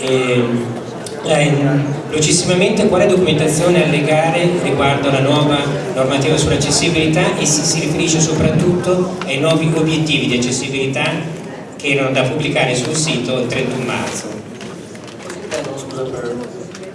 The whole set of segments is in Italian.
E, eh, velocissimamente quale documentazione allegare riguardo alla nuova normativa sull'accessibilità e si, si riferisce soprattutto ai nuovi obiettivi di accessibilità che erano da pubblicare sul sito il 31 marzo.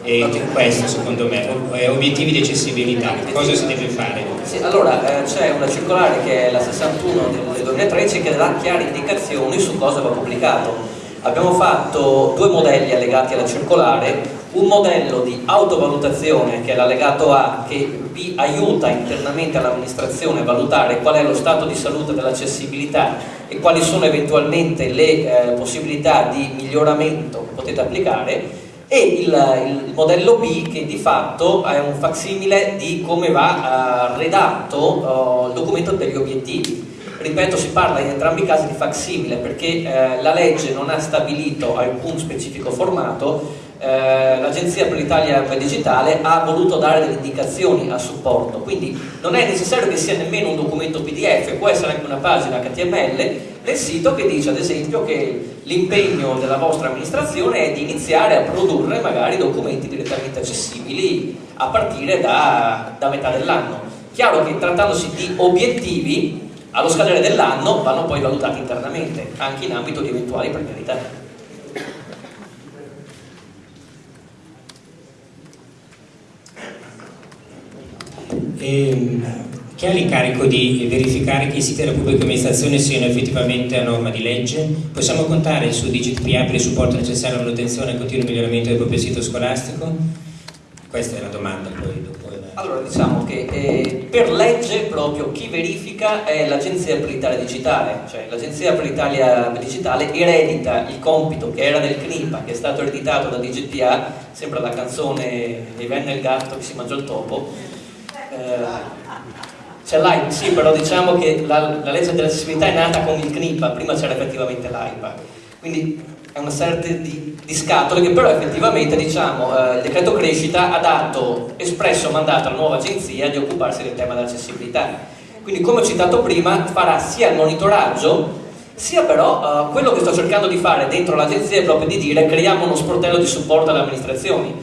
E questo secondo me, obiettivi di accessibilità, cosa si deve fare? Sì, allora eh, c'è una circolare che è la 61 del 2013 che dà chiare indicazioni su cosa va pubblicato abbiamo fatto due modelli allegati alla circolare, un modello di autovalutazione che è l'allegato A che vi aiuta internamente all'amministrazione a valutare qual è lo stato di salute dell'accessibilità e quali sono eventualmente le eh, possibilità di miglioramento che potete applicare e il, il, modello B che di fatto è un facsimile di come va eh, redatto eh, il documento degli obiettivi. Ripeto si parla in entrambi i casi di facsimile perché eh, la legge non ha stabilito alcun specifico formato eh, l'Agenzia per l'Italia Digitale ha voluto dare delle indicazioni a supporto quindi non è necessario che sia nemmeno un documento PDF può essere anche una pagina HTML nel sito che dice ad esempio che l'impegno della vostra amministrazione è di iniziare a produrre magari documenti direttamente accessibili a partire da, da metà dell'anno chiaro che trattandosi di obiettivi allo scadere dell'anno vanno poi valutati internamente, anche in ambito di eventuali premialità. Ehm, chi ha l'incarico di verificare che i siti della pubblica amministrazione siano effettivamente a norma di legge? Possiamo contare su DigitPA per il supporto necessario alla manutenzione e al continuo miglioramento del proprio sito scolastico? Questa è la domanda poi dopo. Allora diciamo che eh, per legge proprio chi verifica è l'Agenzia per l'Italia Digitale, cioè l'Agenzia per l'Italia Digitale eredita il compito che era del CNIPA, che è stato ereditato da DGPA, sembra la canzone Mi venne il gatto che si mangiò il topo, eh, c'è l'AIPA, sì però diciamo che la, la legge dell'accessibilità è nata con il CNIPA, prima c'era effettivamente l'AIPA, quindi è una serie di, di, scatole che però effettivamente diciamo, eh, il decreto crescita ha dato espresso mandato alla nuova agenzia di occuparsi del tema dell'accessibilità. Quindi come ho citato prima farà sia il monitoraggio sia però eh, quello che sto cercando di fare dentro l'agenzia è proprio di dire creiamo uno sportello di supporto alle amministrazioni.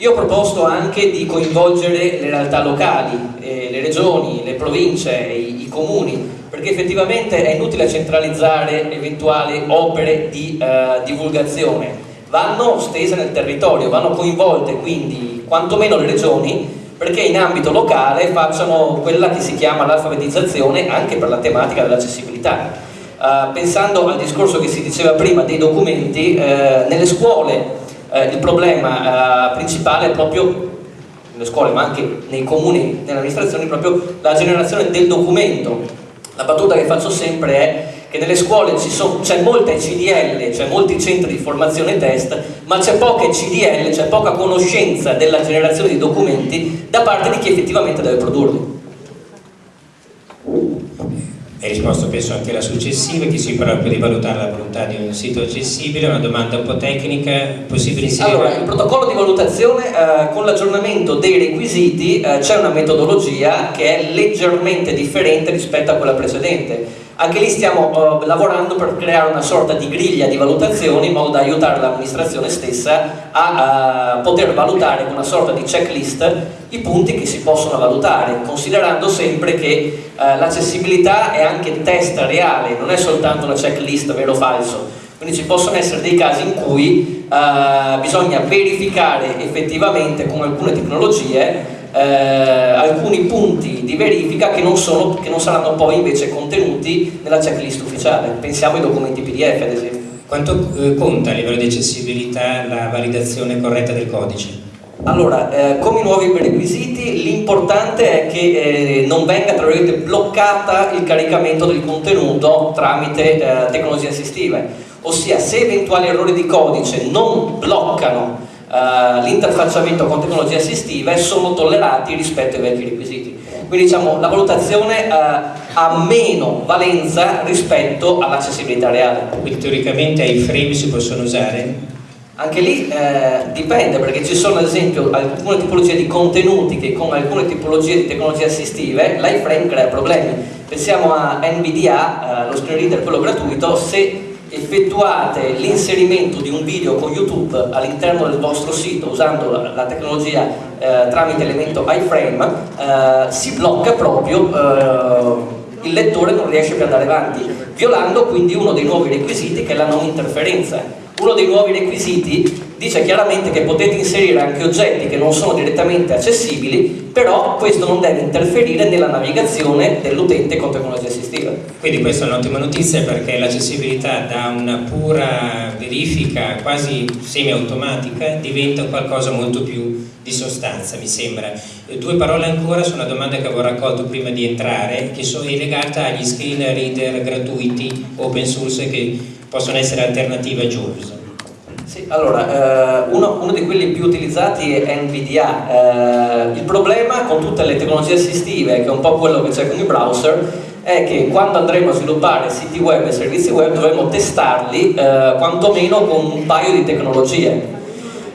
Io ho proposto anche di coinvolgere le realtà locali, eh, le regioni, le province, i, i comuni perché effettivamente è inutile centralizzare eventuali opere di eh, divulgazione, vanno stese nel territorio, vanno coinvolte quindi quantomeno le regioni perché in ambito locale facciano quella che si chiama l'alfabetizzazione anche per la tematica dell'accessibilità. Uh, pensando al discorso che si diceva prima dei documenti, uh, nelle scuole uh, il problema principale è proprio nelle scuole ma anche nei comuni, nelle amministrazioni, proprio la generazione del documento la battuta che faccio sempre è che nelle scuole c'è molta CDL, c'è molti centri di formazione test, ma c'è poca CDL, c'è poca conoscenza della generazione di documenti da parte di chi effettivamente deve produrli. Hai risposto penso anche alla successiva che si parla di valutare la volontà di un sito accessibile, una domanda un po' tecnica, possibile inserire? Allora, il protocollo di valutazione eh, con l'aggiornamento dei requisiti eh, c'è una metodologia che è leggermente differente rispetto a quella precedente anche lì stiamo uh, lavorando per creare una sorta di griglia di valutazioni in modo da aiutare l'amministrazione stessa a uh, poter valutare con una sorta di checklist i punti che si possono valutare, considerando sempre che uh, l'accessibilità è anche test reale, non è soltanto una checklist vero o falso. Quindi ci possono essere dei casi in cui bisogna verificare effettivamente con alcune tecnologie eh, alcuni punti di verifica che non, sono, che non, saranno poi invece contenuti nella checklist ufficiale. Pensiamo ai documenti PDF ad esempio. Quanto eh, conta a livello di accessibilità la validazione corretta del codice? Allora, eh, come i nuovi requisiti, l'importante è che eh, non venga bloccata il caricamento del contenuto tramite eh, tecnologie assistive, ossia se eventuali errori di codice non bloccano uh, l'interfacciamento con tecnologie assistive sono tollerati rispetto ai vecchi requisiti. Quindi diciamo la valutazione uh, ha meno valenza rispetto all'accessibilità reale. Quindi teoricamente i frame si possono usare? Anche lì eh, dipende perché ci sono ad esempio alcune tipologie di contenuti che con alcune tipologie di tecnologie assistive l'iframe crea problemi. Pensiamo a NVDA, eh, lo screen reader quello gratuito, se effettuate l'inserimento di un video con YouTube all'interno del vostro sito usando la, la tecnologia eh, tramite elemento iframe, eh, si blocca proprio, eh, il lettore non riesce più ad andare avanti, violando quindi uno dei nuovi requisiti che è la non interferenza. Uno dei nuovi requisiti dice chiaramente che potete inserire anche oggetti che non sono direttamente accessibili, però questo non deve interferire nella navigazione dell'utente con tecnologia assistiva. Quindi questa è un'ottima notizia perché l'accessibilità da una pura verifica quasi semi-automatica diventa qualcosa molto più di sostanza, mi sembra. Due parole ancora su una domanda che avevo raccolto prima di entrare, che è legata agli screen reader gratuiti open source che possono essere alternative a JAWS. Sì, allora, eh, uno, uno, di quelli più utilizzati è NVDA. Eh, il problema con tutte le tecnologie assistive, che è un po' quello che c'è con i browser, è che quando andremo a sviluppare siti web e servizi web dovremo testarli eh, quantomeno con un paio di tecnologie.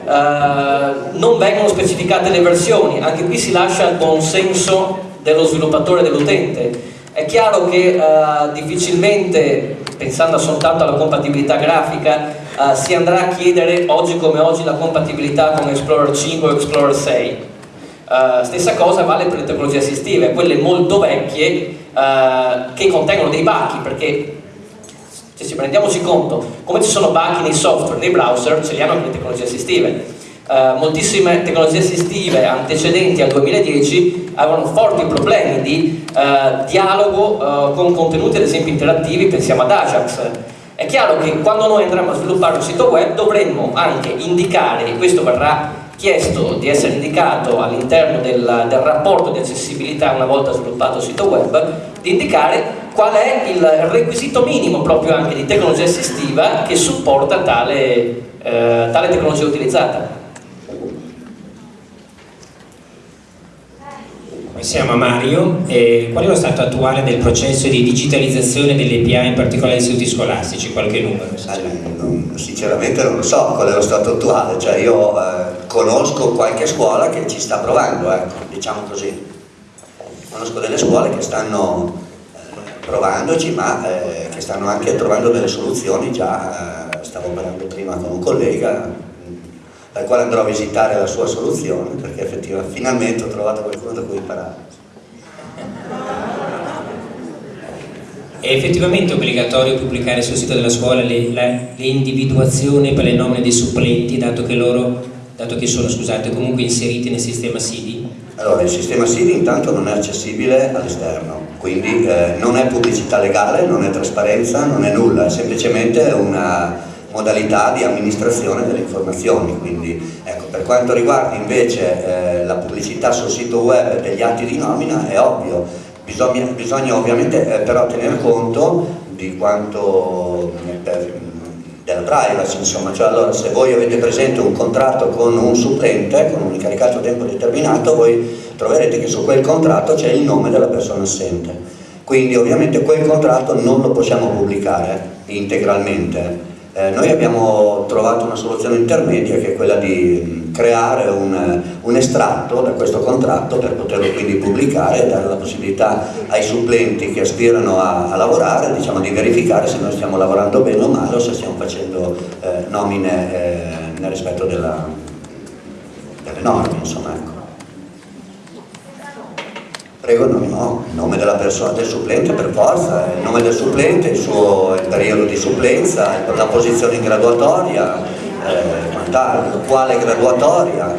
Uh, non vengono specificate le versioni, anche qui si lascia il buon senso dello sviluppatore e dell'utente. È chiaro che uh, difficilmente, pensando soltanto alla compatibilità grafica, uh, si andrà a chiedere oggi come oggi la compatibilità con Explorer 5 o Explorer 6 uh, stessa cosa vale per le tecnologie assistive quelle molto vecchie uh, che contengono dei bachi perché se ci prendiamoci conto come ci sono bachi nei software, nei browser ce li hanno anche le tecnologie assistive. Uh, moltissime tecnologie assistive antecedenti al 2010 avevano forti problemi di uh, dialogo uh, con contenuti ad esempio interattivi, pensiamo ad Ajax è chiaro che quando noi andremo a sviluppare un sito web dovremmo anche indicare, e questo verrà chiesto di essere indicato all'interno del, del, rapporto di accessibilità una volta sviluppato il sito web, di indicare qual è il requisito minimo proprio anche di tecnologia assistiva che supporta tale, eh, tale tecnologia utilizzata. Siamo a Mario, eh, qual è lo stato attuale del processo di digitalizzazione delle API, in particolare degli istituti scolastici? Qualche numero? Non, sinceramente non lo so qual è lo stato attuale, cioè io eh, conosco qualche scuola che ci sta provando, ecco, diciamo così. Conosco delle scuole che stanno eh, provandoci ma eh, che stanno anche trovando delle soluzioni, già eh, stavo parlando prima con un collega dal quale andrò a visitare la sua soluzione perché effettivamente finalmente ho trovato qualcuno da cui imparare. È effettivamente obbligatorio pubblicare sul sito della scuola individuazioni per le nomine dei supplenti dato che loro, dato che sono scusate, comunque inseriti nel sistema SIDI? Allora, il sistema SIDI intanto non è accessibile all'esterno, quindi eh, non è pubblicità legale, non è trasparenza, non è nulla, è semplicemente una, modalità di amministrazione delle informazioni. Quindi, ecco, per quanto riguarda invece eh, la pubblicità sul sito web degli atti di nomina, è ovvio, bisogna, bisogna ovviamente eh, però tenere conto di quanto per, della privacy, insomma, cioè allora se voi avete presente un contratto con un supplente, con un incaricato a tempo determinato, voi troverete che su quel contratto c'è il nome della persona assente. Quindi ovviamente quel contratto non lo possiamo pubblicare integralmente, eh, noi abbiamo trovato una soluzione intermedia che è quella di creare un, un, estratto da questo contratto per poterlo quindi pubblicare e dare la possibilità ai supplenti che aspirano a, a lavorare diciamo, di verificare se noi stiamo lavorando bene o male o se stiamo facendo eh, nomine eh, nel rispetto della, delle norme. Insomma, ecco. Prego, no, no, il nome della persona, del supplente per forza, il nome del supplente, il, suo, il periodo di supplenza, la posizione in graduatoria, eh, quale graduatoria,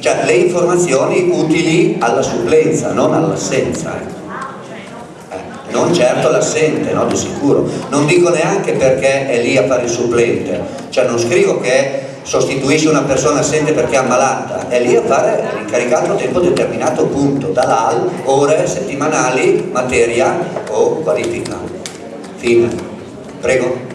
cioè le informazioni utili alla supplenza, non all'assenza. Eh. eh, non certo l'assente, no, di sicuro. Non dico neanche perché è lì a fare il supplente, cioè non scrivo che sostituisce una persona assente perché è ammalata, è lì a fare l'incaricato a tempo determinato, punto, dall'AL, ore, settimanali, materia o qualifica. Fine. Prego.